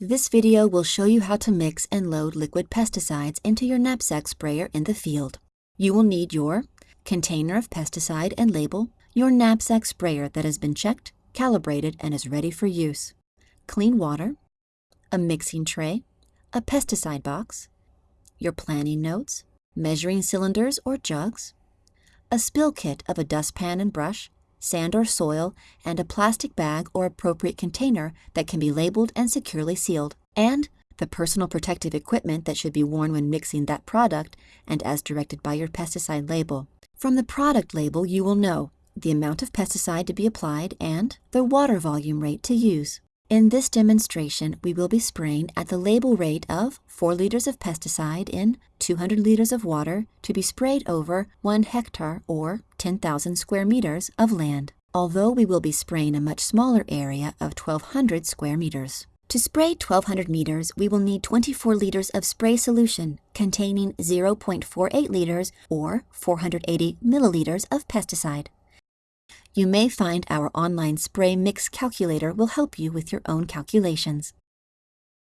This video will show you how to mix and load liquid pesticides into your knapsack sprayer in the field. You will need your container of pesticide and label, your knapsack sprayer that has been checked, calibrated, and is ready for use, clean water, a mixing tray, a pesticide box, your planning notes, measuring cylinders or jugs, a spill kit of a dustpan and brush, sand or soil, and a plastic bag or appropriate container that can be labeled and securely sealed, and the personal protective equipment that should be worn when mixing that product and as directed by your pesticide label. From the product label, you will know the amount of pesticide to be applied and the water volume rate to use. In this demonstration, we will be spraying at the label rate of 4 liters of pesticide in 200 liters of water to be sprayed over 1 hectare or 10,000 square meters of land, although we will be spraying a much smaller area of 1,200 square meters. To spray 1,200 meters, we will need 24 liters of spray solution containing 0.48 liters or 480 milliliters of pesticide. You may find our online spray mix calculator will help you with your own calculations.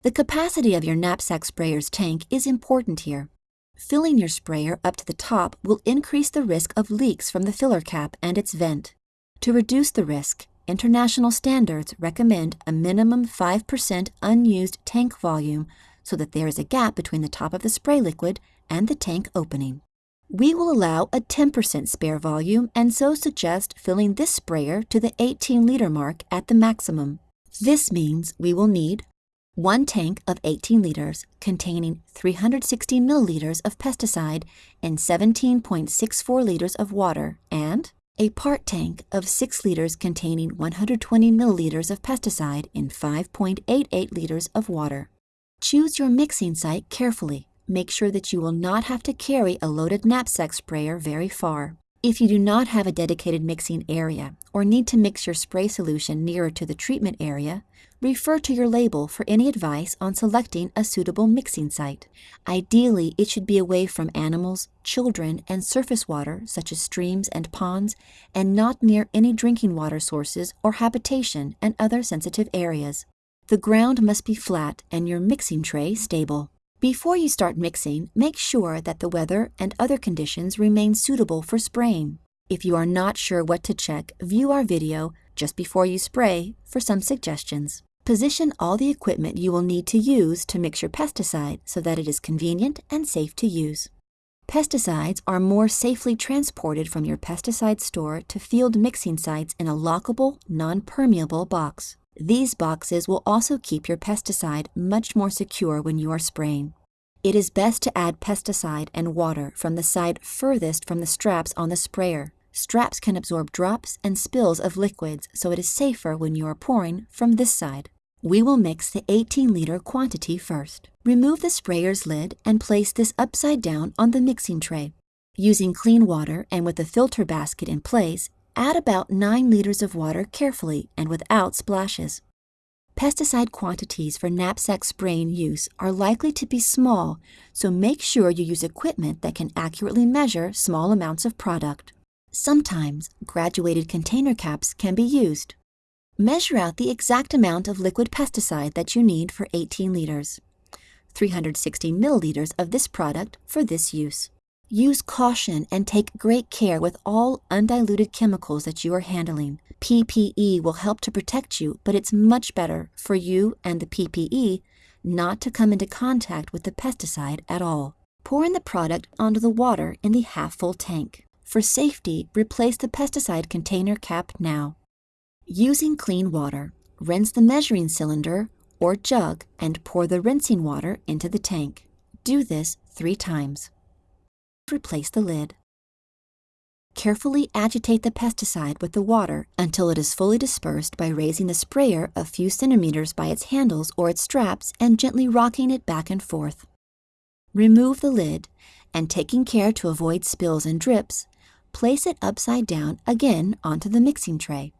The capacity of your knapsack sprayer's tank is important here. Filling your sprayer up to the top will increase the risk of leaks from the filler cap and its vent. To reduce the risk, international standards recommend a minimum 5% unused tank volume so that there is a gap between the top of the spray liquid and the tank opening. We will allow a 10% spare volume and so suggest filling this sprayer to the 18 liter mark at the maximum. This means we will need one tank of 18 liters containing 360 milliliters of pesticide and 17.64 liters of water and a part tank of 6 liters containing 120 milliliters of pesticide and 5.88 liters of water. Choose your mixing site carefully make sure that you will not have to carry a loaded knapsack sprayer very far. If you do not have a dedicated mixing area or need to mix your spray solution nearer to the treatment area, refer to your label for any advice on selecting a suitable mixing site. Ideally, it should be away from animals, children, and surface water such as streams and ponds, and not near any drinking water sources or habitation and other sensitive areas. The ground must be flat and your mixing tray stable. Before you start mixing, make sure that the weather and other conditions remain suitable for spraying. If you are not sure what to check, view our video just before you spray for some suggestions. Position all the equipment you will need to use to mix your pesticide so that it is convenient and safe to use. Pesticides are more safely transported from your pesticide store to field mixing sites in a lockable, non-permeable box. These boxes will also keep your pesticide much more secure when you are spraying. It is best to add pesticide and water from the side furthest from the straps on the sprayer. Straps can absorb drops and spills of liquids, so it is safer when you are pouring from this side. We will mix the 18 liter quantity first. Remove the sprayer's lid and place this upside down on the mixing tray. Using clean water and with the filter basket in place, Add about 9 liters of water carefully and without splashes. Pesticide quantities for knapsack spraying use are likely to be small, so make sure you use equipment that can accurately measure small amounts of product. Sometimes graduated container caps can be used. Measure out the exact amount of liquid pesticide that you need for 18 liters. 360 milliliters of this product for this use. Use caution and take great care with all undiluted chemicals that you are handling. PPE will help to protect you, but it's much better for you and the PPE not to come into contact with the pesticide at all. Pour in the product onto the water in the half-full tank. For safety, replace the pesticide container cap now. Using clean water, rinse the measuring cylinder or jug and pour the rinsing water into the tank. Do this three times replace the lid. Carefully agitate the pesticide with the water until it is fully dispersed by raising the sprayer a few centimeters by its handles or its straps and gently rocking it back and forth. Remove the lid and taking care to avoid spills and drips, place it upside down again onto the mixing tray.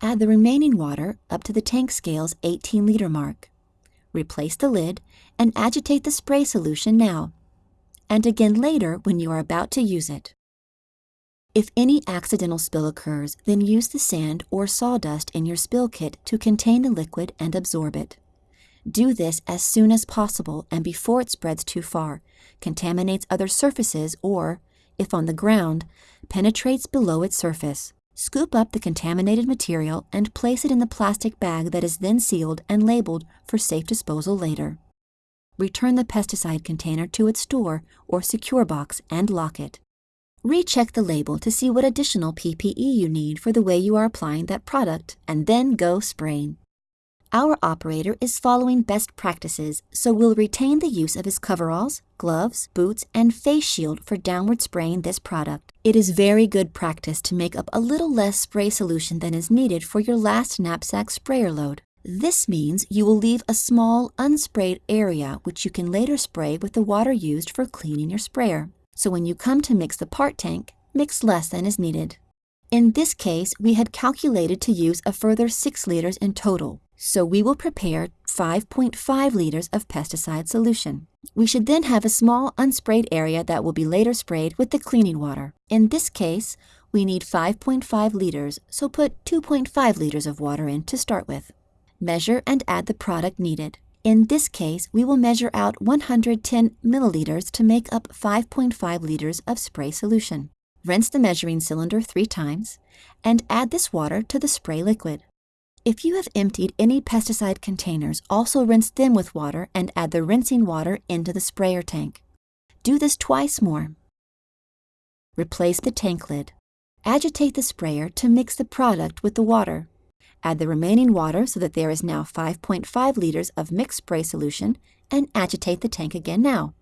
Add the remaining water up to the tank scale's 18 liter mark. Replace the lid and agitate the spray solution now and again later when you are about to use it. If any accidental spill occurs, then use the sand or sawdust in your spill kit to contain the liquid and absorb it. Do this as soon as possible and before it spreads too far, contaminates other surfaces, or, if on the ground, penetrates below its surface. Scoop up the contaminated material and place it in the plastic bag that is then sealed and labeled for safe disposal later. Return the pesticide container to its store or secure box and lock it. Recheck the label to see what additional PPE you need for the way you are applying that product and then go spraying. Our operator is following best practices, so we'll retain the use of his coveralls, gloves, boots, and face shield for downward spraying this product. It is very good practice to make up a little less spray solution than is needed for your last knapsack sprayer load. This means you will leave a small, unsprayed area which you can later spray with the water used for cleaning your sprayer. So when you come to mix the part tank, mix less than is needed. In this case, we had calculated to use a further 6 liters in total, so we will prepare 5.5 liters of pesticide solution. We should then have a small unsprayed area that will be later sprayed with the cleaning water. In this case, we need 5.5 liters, so put 2.5 liters of water in to start with. Measure and add the product needed. In this case, we will measure out 110 milliliters to make up 5.5 liters of spray solution. Rinse the measuring cylinder three times and add this water to the spray liquid. If you have emptied any pesticide containers, also rinse them with water and add the rinsing water into the sprayer tank. Do this twice more. Replace the tank lid. Agitate the sprayer to mix the product with the water. Add the remaining water so that there is now 5.5 liters of mixed spray solution and agitate the tank again now.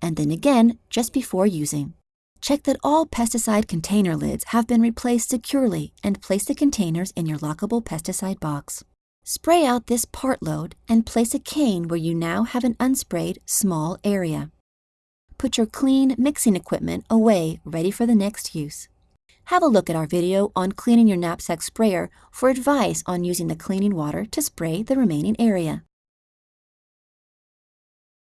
And then again just before using. Check that all pesticide container lids have been replaced securely and place the containers in your lockable pesticide box. Spray out this part load and place a cane where you now have an unsprayed small area. Put your clean mixing equipment away ready for the next use. Have a look at our video on cleaning your knapsack sprayer for advice on using the cleaning water to spray the remaining area.